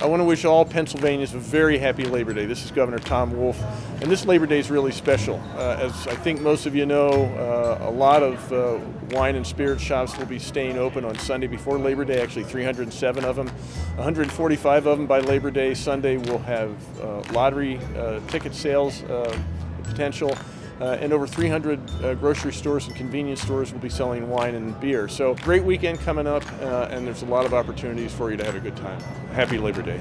I want to wish all Pennsylvanians a very happy Labor Day. This is Governor Tom Wolf, and this Labor Day is really special. Uh, as I think most of you know, uh, a lot of uh, wine and spirit shops will be staying open on Sunday before Labor Day, actually 307 of them. 145 of them by Labor Day. Sunday will have uh, lottery uh, ticket sales uh, potential. Uh, and over 300 uh, grocery stores and convenience stores will be selling wine and beer. So great weekend coming up, uh, and there's a lot of opportunities for you to have a good time. Happy Labor Day.